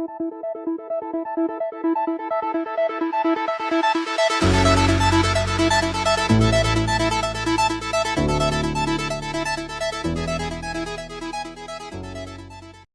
フフフフ。